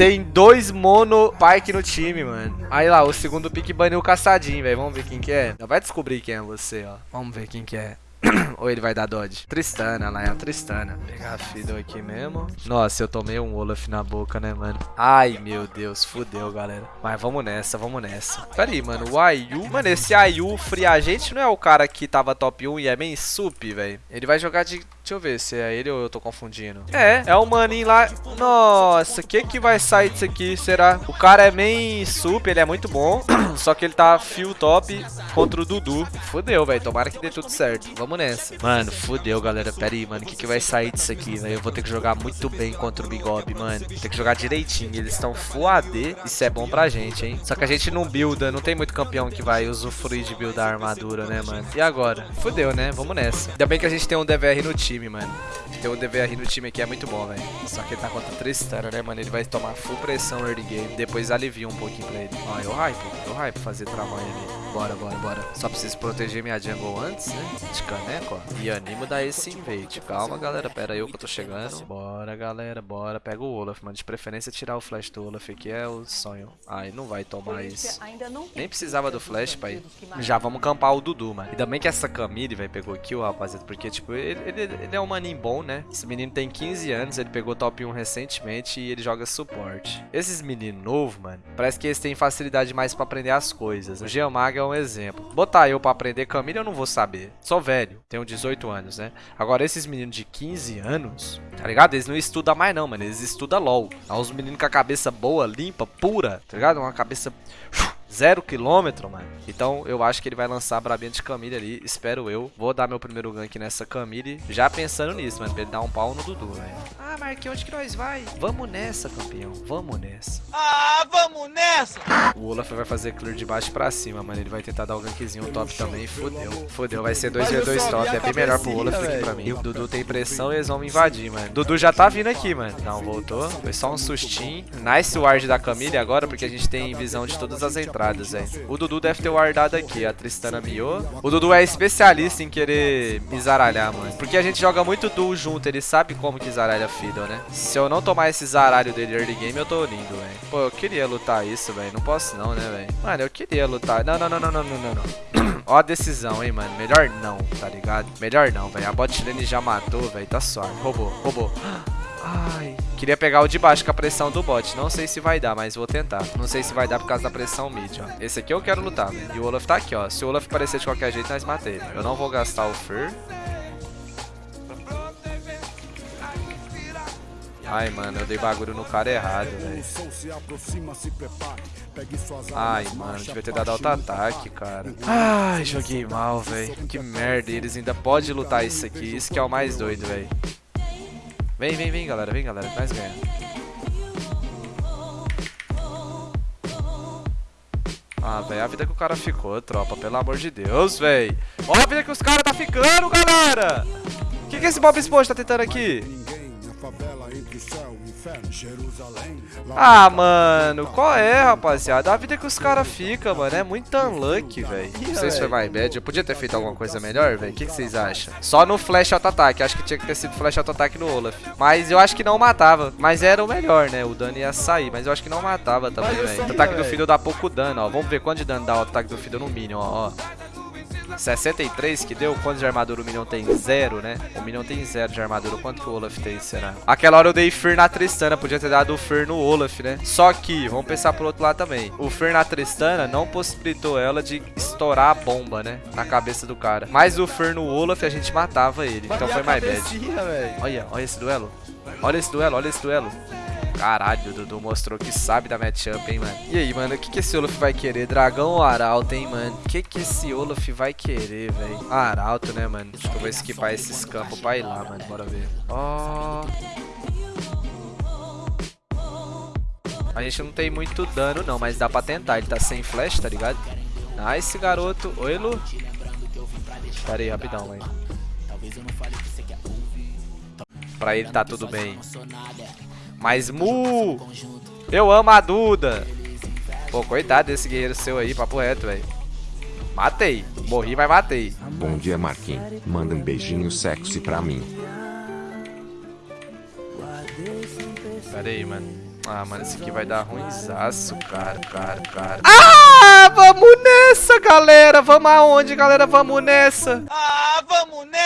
Tem dois mono Pike no time, mano. Aí lá, o segundo pick baniu o caçadinho, velho. Vamos ver quem que é. Já vai descobrir quem é você, ó. Vamos ver quem que é. Ou ele vai dar dodge? Tristana, lá é a Tristana. Vou pegar a Fiddle aqui mesmo. Nossa, eu tomei um Olaf na boca, né, mano? Ai, meu Deus, fudeu, galera. Mas vamos nessa, vamos nessa. Pera aí, mano, o Ayu... Mano, esse Ayu Free Agent não é o cara que tava top 1 e é bem sup, velho? Ele vai jogar de Deixa eu ver se é ele ou eu tô confundindo. É, é o maninho lá. Nossa, o que que vai sair disso aqui, será? O cara é main sup, ele é muito bom. Só que ele tá fio top contra o Dudu. Fudeu, velho. Tomara que dê tudo certo. Vamos nessa. Mano, fudeu, galera. Pera aí, mano. O que que vai sair disso aqui, velho? Eu vou ter que jogar muito bem contra o Bigob, mano. Tem que jogar direitinho. Eles estão full AD. Isso é bom pra gente, hein? Só que a gente não builda. Não tem muito campeão que vai usufruir de buildar a armadura, né, mano? E agora? Fudeu, né? Vamos nessa. Ainda bem que a gente tem um DVR no time time, mano. Ter o DVR no time aqui é muito bom, velho. Só que ele tá contra Tristana, né, mano? Ele vai tomar full pressão early game. Depois alivia um pouquinho pra ele. Ó, eu hype. Eu hype fazer trabalho ali. Bora, bora, bora. Só preciso proteger minha jungle antes, né? De caneco, ó. E animo dar esse invade. Calma, galera. Pera aí que eu tô chegando. Bora, galera. Bora. Pega o Olaf, mano. De preferência tirar o flash do Olaf aqui é o sonho. Ai, não vai tomar isso. Nem precisava do flash, pai. Já vamos campar o Dudu, mano. E também que essa Camille, vai pegou kill, rapaziada. Porque, tipo, ele, ele, ele é um maninho bom, né? Esse menino tem 15 anos. Ele pegou top 1 recentemente e ele joga suporte. Esses meninos novos, mano, parece que eles têm facilidade mais pra aprender as coisas. O Geomaga é um exemplo. Botar eu pra aprender caminho eu não vou saber. Sou velho, tenho 18 anos, né? Agora esses meninos de 15 anos, tá ligado? Eles não estudam mais não, mano. Eles estudam LOL. Há uns meninos com a cabeça boa, limpa, pura, tá ligado? Uma cabeça Zero quilômetro, mano. Então eu acho que ele vai lançar a brabinha de Camille ali, espero eu. Vou dar meu primeiro gank nessa Camille, já pensando nisso, mano, pra ele dar um pau no Dudu, velho. Ah, Marquinhos, onde que nós vai? Vamos nessa, campeão, vamos nessa. Ah, vamos nessa! O Olaf vai fazer clear de baixo pra cima, mano. Ele vai tentar dar o gankzinho top também, fodeu. Fodeu, vai ser 2v2 top, é bem melhor pro Olaf que pra mim. O Dudu tem pressão e eles vão me invadir, mano. Dudu já tá vindo aqui, mano. Não, voltou. Foi só um sustinho. Nice ward da Camille agora, porque a gente tem visão de todas as entradas velho. O Dudu deve ter wardado aqui, a Tristana miou. O Dudu é especialista em querer me zaralhar, mano. Porque a gente joga muito duo junto, ele sabe como que zaralha Fiddle, né? Se eu não tomar esse zaralho dele early game, eu tô lindo, velho. Pô, eu queria lutar isso, velho. Não posso não, né, velho? Mano, eu queria lutar. Não, não, não, não, não, não, não, não. Ó a decisão, hein, mano. Melhor não, tá ligado? Melhor não, velho. A bot lane já matou, velho. Tá suave. Roubou, roubou. Ai. Queria pegar o de baixo com a pressão do bot. Não sei se vai dar, mas vou tentar. Não sei se vai dar por causa da pressão mid, ó. Esse aqui eu quero lutar. E o Olaf tá aqui, ó. Se o Olaf aparecer de qualquer jeito, nós matei. Eu não vou gastar o Fer. Ai, mano, eu dei bagulho no cara errado, velho. Ai, mano, devia ter dado auto-ataque, cara. Ai, joguei mal, velho. Que merda, eles ainda podem lutar isso aqui. Isso que é o mais doido, velho. Vem, vem, vem, galera. Vem, galera. Nós ganha. Ah, velho, a vida que o cara ficou, tropa. Pelo amor de Deus, velho. Olha a vida que os caras tá ficando, galera. O que, que esse Bob Esponja tá tentando aqui? Ah, mano, qual é, rapaziada? A vida que os caras ficam, mano, é muito unlucky, velho. Não sei se foi mais bad. Eu podia ter feito alguma coisa melhor, velho. O que, que, vocês acham? Só no flash auto-ataque. Acho que tinha que ter sido flash auto-ataque no Olaf. Mas eu acho que não matava. Mas era o melhor, né? O dano ia sair. Mas eu acho que não matava também, velho. O ataque do filho dá pouco dano, ó. Vamos ver quanto de dano dá o ataque do filho no Minion, ó. ó. 63 que deu. Quanto de armadura o Minion tem? Zero, né? O Minion tem zero de armadura. Quanto que o Olaf tem, será? Aquela hora eu dei Fear na Tristana. Podia ter dado o Fear no Olaf, né? Só que, vamos pensar pro outro lado também. O Fear na Tristana não possibilitou ela de estourar a bomba, né? Na cabeça do cara. Mas o Fear no Olaf, a gente matava ele. Então foi mais bad. Olha, olha esse duelo. Olha esse duelo, olha esse duelo. Caralho, o Dudu mostrou que sabe da matchup, hein, mano. E aí, mano, o que, que esse Olaf vai querer? Dragão ou Arauto, hein, mano? O que, que esse Olaf vai querer, velho? Arauto, né, mano? Acho que eu vou esquipar esses campos pra ir lá, mano. Bora ver. Ó... Oh... A gente não tem muito dano, não, mas dá pra tentar. Ele tá sem flash, tá ligado? Nice, garoto. Oi, Lu. Pera aí, rapidão, velho. Pra ele tá tudo bem. Mas Mu, eu amo a Duda. Pô, coitado desse guerreiro seu aí, papo reto, velho. Matei. Morri, mas matei. Bom dia, Marquinhos. Manda um beijinho sexy pra mim. Pera aí, mano. Ah, mano, esse aqui vai dar ruimzaço, cara, cara, cara. Ah, vamos nessa, galera. Vamos aonde, galera? Vamos nessa. Ah,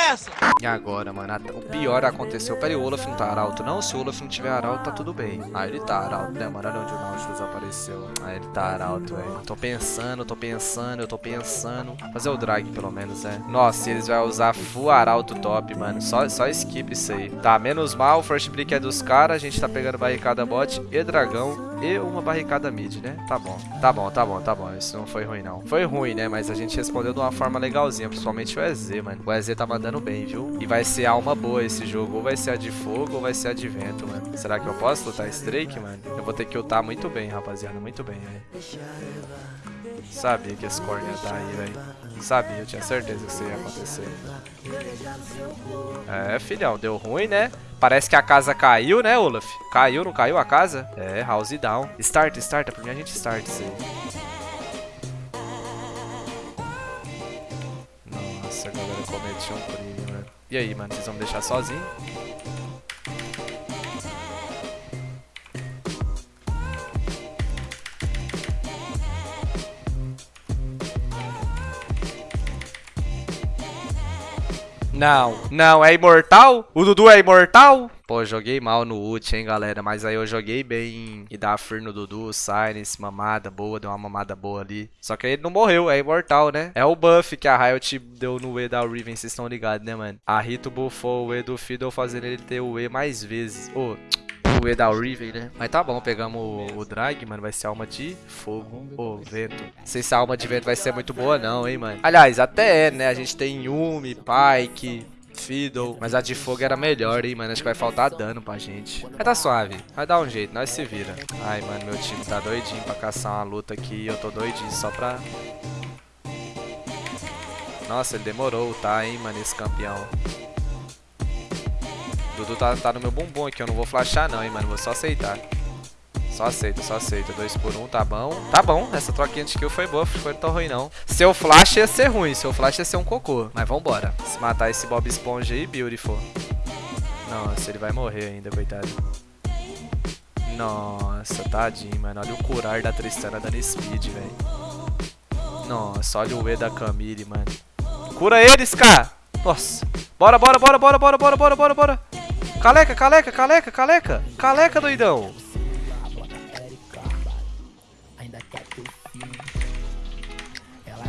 nessa! E agora, mano, o pior aconteceu. Pera aí, o Olaf não tá arauto, não? Se o Olaf não tiver arauto, tá tudo bem. Ah, ele tá arauto, né, mano? Olha onde o Nautilus apareceu. Ah, ele tá arauto, velho. Tô pensando, tô pensando, eu tô pensando. Fazer o drag, pelo menos, né? Nossa, eles vão usar full arauto top, mano. Só, só skip isso aí. Tá, menos mal, o first brick é dos caras. A gente tá pegando barricada bot e dragão e uma barricada mid, né? Tá bom, tá bom, tá bom, tá bom. Isso não foi ruim, não. Foi ruim, né? Mas a gente respondeu de uma forma legalzinha, principalmente o EZ, mano. O EZ tá mandando bem, viu? E vai ser alma boa esse jogo. Ou vai ser a de fogo ou vai ser a de vento, mano. Será que eu posso lutar esse Drake, mano? Eu vou ter que lutar muito bem, rapaziada. Muito bem, velho. Sabia que esse corne ia dar aí, velho. Sabia, eu tinha certeza que isso ia acontecer. É, filhão, deu ruim, né? Parece que a casa caiu, né, Olaf? Caiu, não caiu a casa? É, house down. Start, start, pra mim a gente start isso aí. Nossa, a galera cometeu um crime, mano. E aí, mano, vocês vão me deixar sozinho? Não, não, é imortal? O Dudu é imortal? Pô, joguei mal no ult, hein, galera. Mas aí eu joguei bem e dar free no Dudu, Silence, mamada boa, deu uma mamada boa ali. Só que ele não morreu, é imortal, né? É o buff que a Riot deu no E da Riven, vocês estão ligados, né, mano? A Rito buffou o E do Fiddle, fazendo ele ter o E mais vezes. Ô, o E da Riven, né? Mas tá bom, pegamos o, o drag, mano. Vai ser alma de fogo. Ô, vento. Não sei se a alma de vento vai ser muito boa, não, hein, mano. Aliás, até é, né? A gente tem Yumi, Pyke. Fiddle, mas a de fogo era melhor, hein, mano. Acho que vai faltar dano pra gente. Mas tá suave, vai dar um jeito, nós se vira. Ai, mano, meu time tá doidinho pra caçar uma luta aqui. Eu tô doidinho só pra. Nossa, ele demorou, tá, hein, mano, esse campeão. Dudu tá, tá no meu bumbum aqui, eu não vou flashar não, hein, mano. Vou só aceitar. Só aceita, só aceita. 2 por 1, um, tá bom. Tá bom, essa troquinha de kill foi boa, foi tão ruim não. Seu flash ia ser ruim, seu flash ia ser um cocô. Mas vambora. Se matar esse Bob Esponja aí, beautiful. Nossa, ele vai morrer ainda, coitado. Nossa, tadinho, mano. Olha o curar da Tristana dando speed, velho. Nossa, olha o E da Camille, mano. Cura eles, cara! Nossa. Bora, bora, bora, bora, bora, bora, bora, bora, bora. Caleca, caleca, caleca, caleca. Caleca, doidão.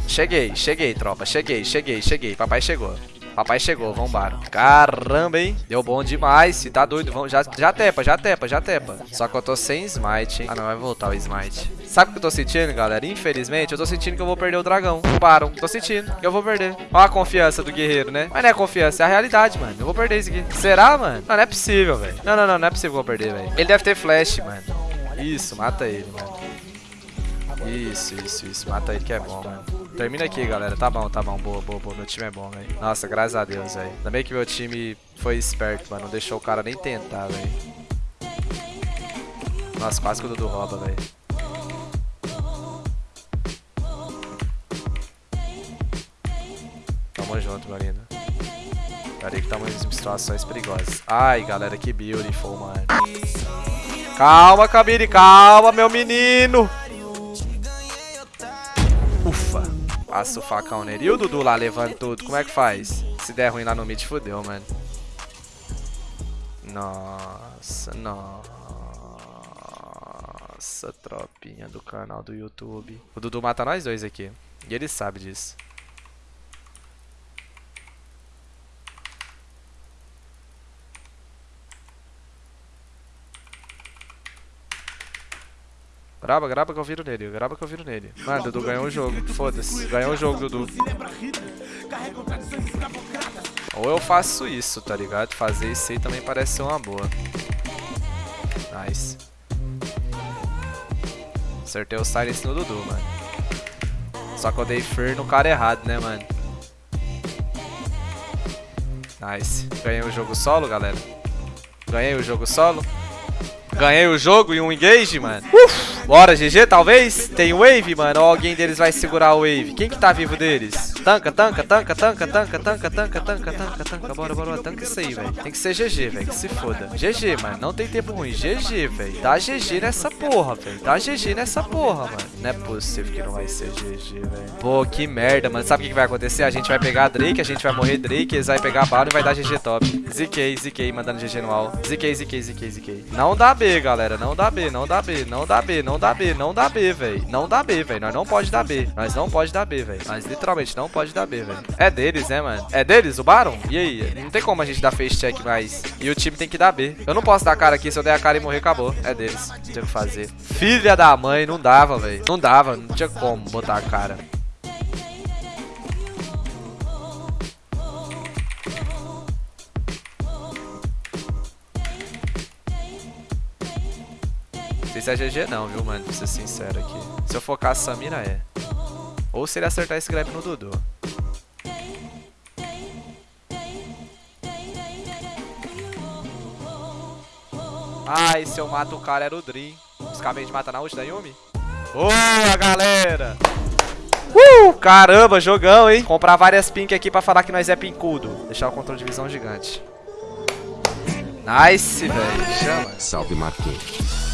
Cheguei, cheguei, tropa. Cheguei, cheguei, cheguei. Papai chegou. Papai chegou, vambora. Caramba, hein? Deu bom demais. Se tá doido, vamos. Já, já tepa, já tepa, já tepa. Só que eu tô sem smite, hein? Ah, não, vai voltar o smite. Sabe o que eu tô sentindo, galera? Infelizmente, eu tô sentindo que eu vou perder o dragão. Param. Tô sentindo que eu vou perder. Olha a confiança do guerreiro, né? Mas não é confiança, é a realidade, mano. Eu vou perder isso aqui. Será, mano? Não, não é possível, velho. Não, não, não, não é possível que eu vou perder, velho. Ele deve ter flash, mano. Isso, mata ele, mano. Isso, isso, isso. Mata ele que é bom, mano. Termina aqui, galera. Tá bom, tá bom. Boa, boa, boa. Meu time é bom, velho. Nossa, graças a Deus, velho. Ainda bem que meu time foi esperto, mano. Não deixou o cara nem tentar, velho. Nossa, quase que o Dudu rouba, velho. Tamo junto, meu lindo. Pera aí que estamos em situações perigosas. Ai, galera, que beautiful, mano. Calma, Kabiri, calma, meu menino. Passa o facão nele. E o Dudu lá levando tudo, como é que faz? Se der ruim lá no mid, fodeu, mano. Nossa, nossa, tropinha do canal do YouTube. O Dudu mata nós dois aqui. E ele sabe disso. Grava, grava que eu viro nele, grava que eu viro nele. Mano, Dudu ganhou o jogo. Foda-se. Ganhou o jogo, Dudu. Ou eu faço isso, tá ligado? Fazer isso aí também parece ser uma boa. Nice. Acertei o silence no Dudu, mano. Só que eu dei fear no cara errado, né, mano? Nice. Ganhei o jogo solo, galera. Ganhei o jogo solo. Ganhei o jogo e um engage, mano. Uf, bora, GG, talvez? Tem wave, mano. Ou alguém deles vai segurar o wave. Quem que tá vivo deles? Tanca, tanca, tanca, tanca, tanca, tanca, tanca, tanca, tanca, tanca. Bora, bora. Tanca isso aí, velho. Tem que ser GG, velho. Que se foda. GG, mano. Não tem tempo ruim. GG, velho. Dá GG nessa porra, velho. Dá GG nessa porra, mano. Não é possível que não vai ser GG, velho. Pô, que merda, mano. Sabe o que vai acontecer? A gente vai pegar Drake, a gente vai morrer Drake, eles vai pegar bala e vai dar GG top. ZK, ZK, mandando GG no all. ZK, ZK, ZK, ZK. Não dá B, galera. Não dá B, não dá B, não dá B, não dá B, não dá B, velho. Não dá B, velho. Nós não pode dar B. Nós não pode dar B, velho. Nós literalmente não pode dar B, velho. É deles, né, mano? É deles, o Baron? E aí? Não tem como a gente dar face check mais. E o time tem que dar B. Eu não posso dar cara aqui. Se eu der a cara e morrer, acabou. É deles. Não tinha o que fazer. Filha da mãe, não dava, velho. Não dava. Não tinha como botar a cara. Não sei se é GG não, viu, mano? Pra ser sincero aqui. Se eu focar a Samira, é. Ou se ele acertar esse grab no Dudu. Ai, se eu mato o cara era o Dream. Os caras de matar na ult da Yumi. Boa, galera! Uh, caramba, jogão, hein? Comprar várias pink aqui pra falar que nós é pincudo. Deixar o controle de visão gigante. Nice, velho. Chama. Salve Marquinhos.